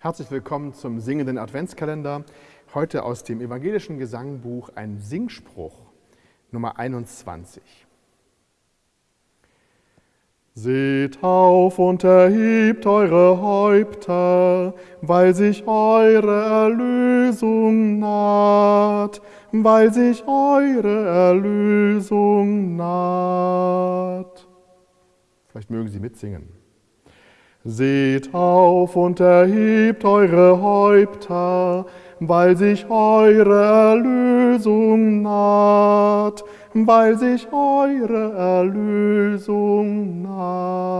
Herzlich willkommen zum singenden Adventskalender. Heute aus dem evangelischen Gesangbuch ein Singspruch Nummer 21. Seht auf und erhebt eure Häupter, weil sich eure Erlösung naht, weil sich eure Erlösung naht. Vielleicht mögen Sie mitsingen. Seht auf und erhebt eure Häupter, weil sich eure Erlösung naht, weil sich eure Erlösung naht.